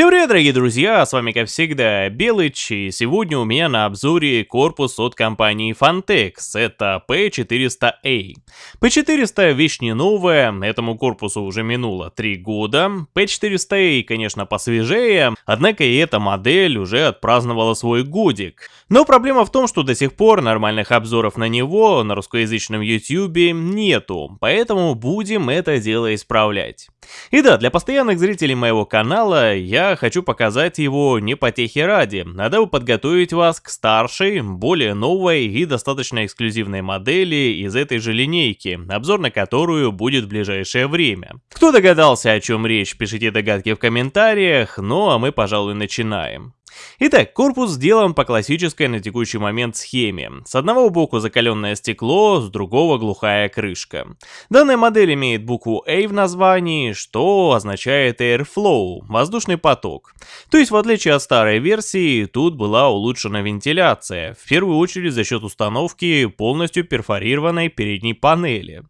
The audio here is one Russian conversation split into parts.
Всем привет, дорогие друзья, с вами как всегда Белыч, и сегодня у меня на обзоре корпус от компании Fantex, это P400A. P400 вещь не новая, этому корпусу уже минуло 3 года, P400A, конечно, посвежее, однако и эта модель уже отпраздновала свой годик. Но проблема в том, что до сих пор нормальных обзоров на него на русскоязычном YouTube нету, поэтому будем это дело исправлять. И да, для постоянных зрителей моего канала я хочу показать его не потехи ради, а дабы подготовить вас к старшей, более новой и достаточно эксклюзивной модели из этой же линейки, обзор на которую будет в ближайшее время. Кто догадался о чем речь, пишите догадки в комментариях, ну а мы пожалуй начинаем. Итак, корпус сделан по классической на текущий момент схеме. С одного боку закаленное стекло, с другого глухая крышка. Данная модель имеет букву A в названии, что означает Airflow, воздушный поток. То есть в отличие от старой версии, тут была улучшена вентиляция, в первую очередь за счет установки полностью перфорированной передней панели.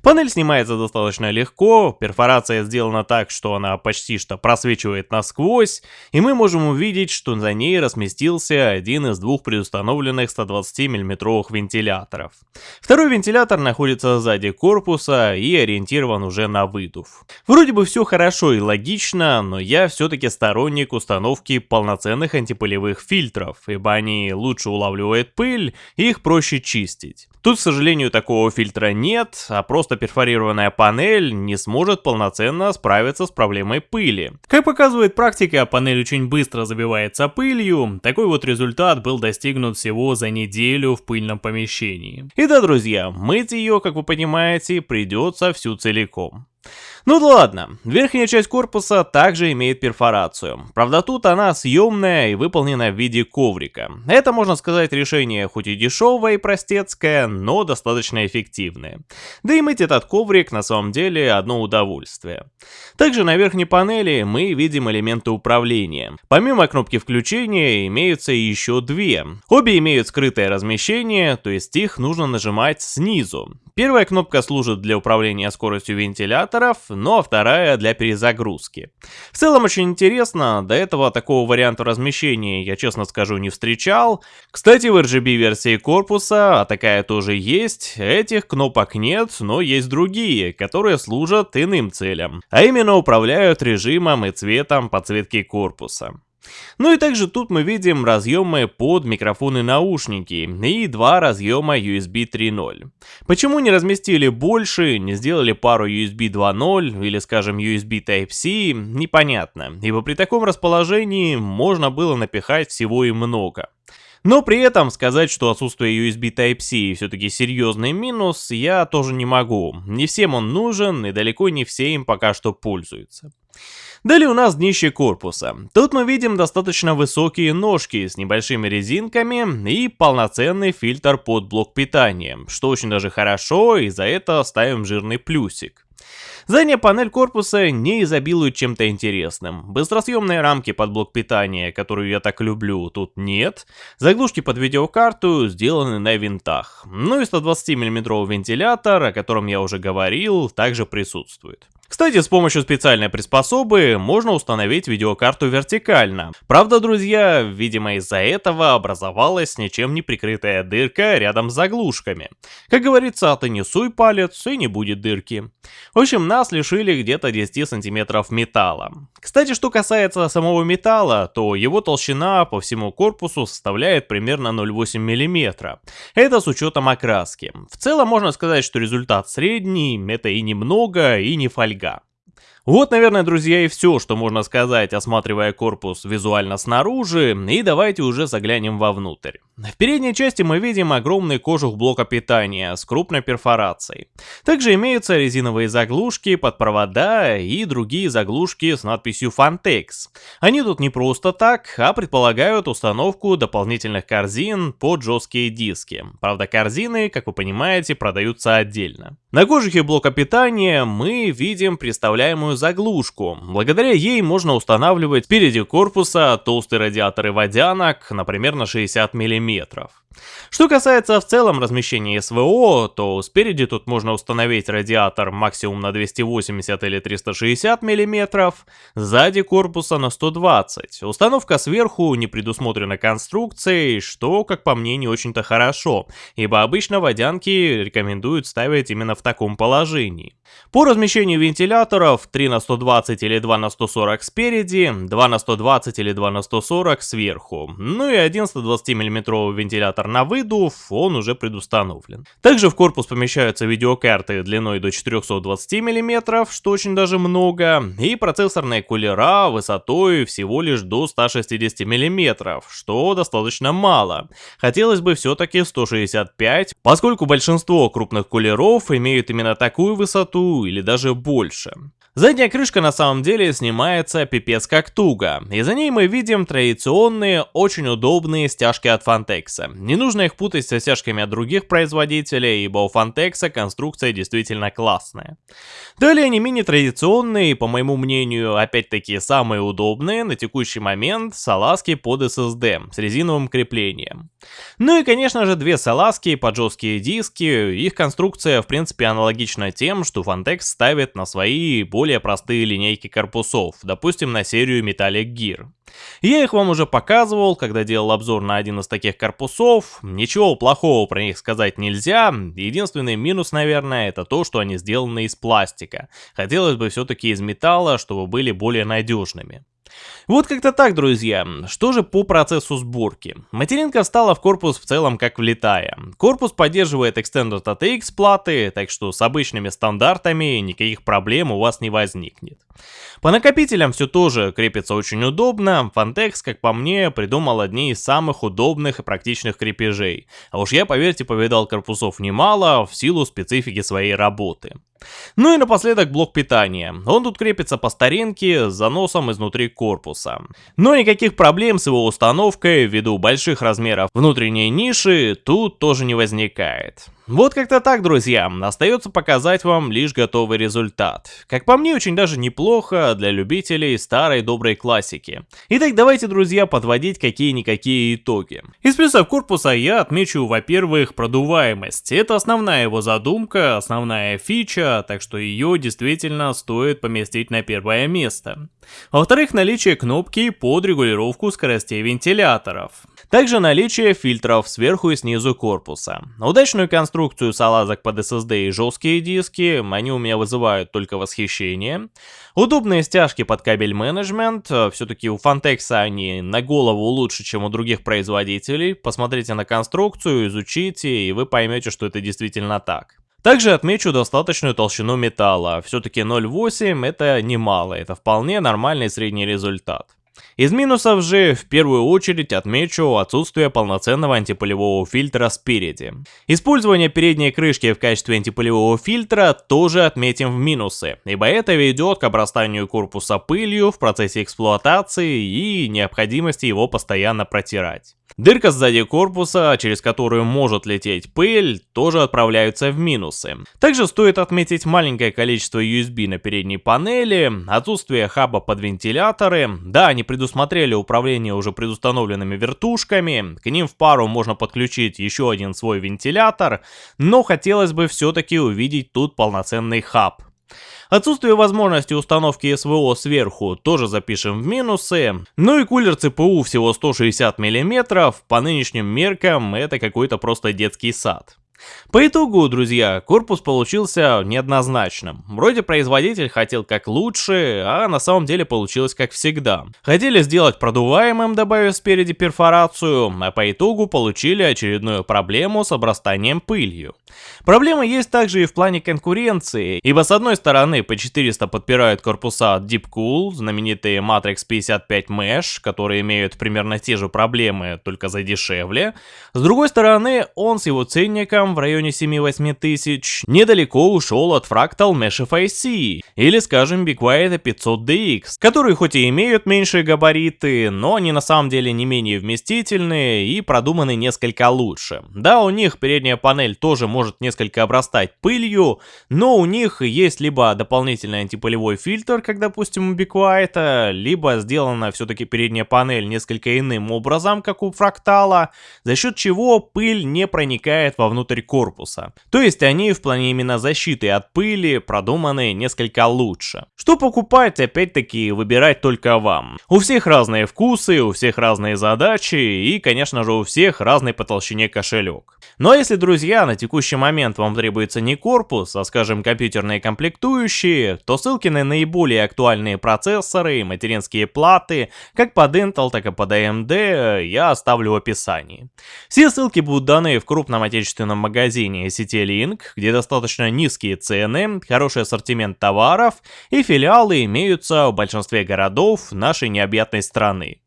Панель снимается достаточно легко, перфорация сделана так, что она почти что просвечивает насквозь, и мы можем увидеть, что за ней разместился один из двух предустановленных 120 мм вентиляторов. Второй вентилятор находится сзади корпуса и ориентирован уже на выдув. Вроде бы все хорошо и логично, но я все-таки сторонник установки полноценных антипылевых фильтров, ибо они лучше улавливают пыль и их проще чистить. Тут, к сожалению, такого фильтра нет, а просто перфорированная панель не сможет полноценно справиться с проблемой пыли. Как показывает практика, панель очень быстро забивается пылью, такой вот результат был достигнут всего за неделю в пыльном помещении. И да, друзья, мыть ее, как вы понимаете, придется всю целиком. Ну да ладно, верхняя часть корпуса также имеет перфорацию. Правда тут она съемная и выполнена в виде коврика. Это можно сказать решение хоть и дешевое и простецкое, но достаточно эффективное. Да и мыть этот коврик на самом деле одно удовольствие. Также на верхней панели мы видим элементы управления. Помимо кнопки включения имеются еще две. Обе имеют скрытое размещение, то есть их нужно нажимать снизу. Первая кнопка служит для управления скоростью вентиляторов, но а вторая для перезагрузки. В целом очень интересно, до этого такого варианта размещения я честно скажу не встречал. Кстати в RGB версии корпуса, а такая тоже есть, этих кнопок нет, но есть другие, которые служат иным целям, а именно управляют режимом и цветом подсветки корпуса. Ну и также тут мы видим разъемы под микрофоны наушники и два разъема USB 3.0. Почему не разместили больше, не сделали пару USB 2.0 или скажем USB Type-C, непонятно, ибо при таком расположении можно было напихать всего и много. Но при этом сказать, что отсутствие USB Type-C все-таки серьезный минус, я тоже не могу. Не всем он нужен и далеко не все им пока что пользуются. Далее у нас днище корпуса. Тут мы видим достаточно высокие ножки с небольшими резинками и полноценный фильтр под блок питания, что очень даже хорошо и за это ставим жирный плюсик. Задняя панель корпуса не изобилует чем-то интересным. Быстросъемные рамки под блок питания, которую я так люблю, тут нет. Заглушки под видеокарту сделаны на винтах. Ну и 120 мм вентилятор, о котором я уже говорил, также присутствует. Кстати, с помощью специальной приспособы можно установить видеокарту вертикально. Правда, друзья, видимо из-за этого образовалась ничем не прикрытая дырка рядом с заглушками. Как говорится, ты не суй палец и не будет дырки. В общем, нас лишили где-то 10 сантиметров металла. Кстати, что касается самого металла, то его толщина по всему корпусу составляет примерно 0,8 мм. Это с учетом окраски. В целом можно сказать, что результат средний, это и немного, и не фольга. Вот, наверное, друзья, и все, что можно сказать, осматривая корпус визуально снаружи, и давайте уже заглянем вовнутрь. В передней части мы видим огромный кожух блока питания с крупной перфорацией. Также имеются резиновые заглушки под провода и другие заглушки с надписью Fantex. Они тут не просто так, а предполагают установку дополнительных корзин под жесткие диски. Правда, корзины, как вы понимаете, продаются отдельно. На кожухе блока питания мы видим представляемую заглушку. Благодаря ей можно устанавливать впереди корпуса толстые радиаторы водянок, например, на 60 мм метров. Что касается в целом размещения СВО, то спереди тут можно установить радиатор максимум на 280 или 360 мм, сзади корпуса на 120. Установка сверху не предусмотрена конструкцией, что, как по мне, не очень-то хорошо, ибо обычно водянки рекомендуют ставить именно в таком положении. По размещению вентиляторов 3 на 120 или 2 на 140 спереди, 2 на 120 или 2 на 140 сверху, ну и один 120 мм вентилятор на выдув, он уже предустановлен. Также в корпус помещаются видеокарты длиной до 420 мм, что очень даже много, и процессорные кулера высотой всего лишь до 160 мм, что достаточно мало. Хотелось бы все-таки 165, поскольку большинство крупных кулеров имеют именно такую высоту или даже больше. Задняя крышка на самом деле снимается пипец как туго, и за ней мы видим традиционные, очень удобные стяжки от Fantex. Не нужно их путать со стяжками от других производителей, ибо у Fantex конструкция действительно классная. Далее не менее традиционные, по моему мнению, опять-таки самые удобные на текущий момент салазки под SSD с резиновым креплением. Ну и конечно же две салазки под жесткие диски, их конструкция в принципе аналогична тем, что Fantex ставит на свои более простые линейки корпусов, допустим на серию Metallic Gear. Я их вам уже показывал, когда делал обзор на один из таких корпусов, ничего плохого про них сказать нельзя, единственный минус, наверное, это то, что они сделаны из пластика. Хотелось бы все-таки из металла, чтобы были более надежными. Вот как-то так, друзья. Что же по процессу сборки? Материнка встала в корпус в целом как влетая. Корпус поддерживает Extended ATX платы, так что с обычными стандартами никаких проблем у вас не возникнет. По накопителям все тоже крепится очень удобно. Fantex, как по мне, придумал одни из самых удобных и практичных крепежей. А уж я, поверьте, повидал корпусов немало в силу специфики своей работы. Ну и напоследок блок питания. Он тут крепится по старинке с заносом изнутри корпуса. Но никаких проблем с его установкой ввиду больших размеров внутренней ниши тут тоже не возникает. Вот как-то так, друзья, остается показать вам лишь готовый результат. Как по мне, очень даже неплохо для любителей старой доброй классики. Итак, давайте, друзья, подводить какие-никакие итоги. Из плюсов корпуса я отмечу, во-первых, продуваемость. Это основная его задумка, основная фича, так что ее действительно стоит поместить на первое место. Во-вторых, наличие кнопки под регулировку скоростей вентиляторов. Также наличие фильтров сверху и снизу корпуса. Удачную конструкцию салазок под SSD и жесткие диски, они у меня вызывают только восхищение. Удобные стяжки под кабель менеджмент, все-таки у Fantex они на голову лучше, чем у других производителей. Посмотрите на конструкцию, изучите, и вы поймете, что это действительно так. Также отмечу достаточную толщину металла, все-таки 0,8 это немало, это вполне нормальный средний результат. Из минусов же в первую очередь отмечу отсутствие полноценного антипылевого фильтра спереди. Использование передней крышки в качестве антипылевого фильтра тоже отметим в минусы, ибо это ведет к обрастанию корпуса пылью в процессе эксплуатации и необходимости его постоянно протирать. Дырка сзади корпуса, через которую может лететь пыль, тоже отправляются в минусы. Также стоит отметить маленькое количество USB на передней панели, отсутствие хаба под вентиляторы. Да, они предусмотрели управление уже предустановленными вертушками, к ним в пару можно подключить еще один свой вентилятор, но хотелось бы все-таки увидеть тут полноценный хаб. Отсутствие возможности установки СВО сверху тоже запишем в минусы. Ну и кулер ЦПУ всего 160 мм, по нынешним меркам это какой-то просто детский сад. По итогу, друзья, корпус получился неоднозначным. Вроде производитель хотел как лучше, а на самом деле получилось как всегда. Хотели сделать продуваемым, добавив спереди перфорацию, а по итогу получили очередную проблему с обрастанием пылью. Проблема есть также и в плане конкуренции, ибо с одной стороны P400 подпирают корпуса Deepcool, знаменитые Matrix 55 Mesh, которые имеют примерно те же проблемы, только за дешевле. С другой стороны, он с его ценником в районе 7-8 тысяч, недалеко ушел от Fractal Mesh FIC, или скажем Be Quiet 500DX, которые хоть и имеют меньшие габариты, но они на самом деле не менее вместительные и продуманы несколько лучше. Да, у них передняя панель тоже может несколько обрастать пылью, но у них есть либо дополнительный антипылевой фильтр, как допустим у Be Quiet, либо сделана все-таки передняя панель несколько иным образом, как у Фрактала, за счет чего пыль не проникает вовнутрь корпуса. То есть они в плане именно защиты от пыли продуманы несколько лучше. Что покупать, опять-таки, выбирать только вам. У всех разные вкусы, у всех разные задачи и, конечно же, у всех разный по толщине кошелек. Но ну, а если, друзья, на текущий момент вам требуется не корпус, а, скажем, компьютерные комплектующие, то ссылки на наиболее актуальные процессоры и материнские платы, как под Intel, так и под AMD, я оставлю в описании. Все ссылки будут даны в крупном отечественном магазине сети Link, где достаточно низкие цены, хороший ассортимент товаров и филиалы имеются в большинстве городов нашей необъятной страны.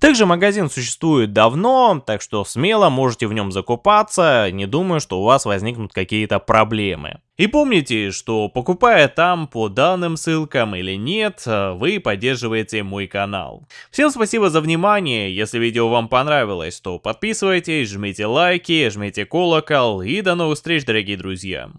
Также магазин существует давно, так что смело можете в нем закупаться, не думаю, что у вас возникнут какие-то проблемы. И помните, что покупая там по данным ссылкам или нет, вы поддерживаете мой канал. Всем спасибо за внимание, если видео вам понравилось, то подписывайтесь, жмите лайки, жмите колокол и до новых встреч, дорогие друзья.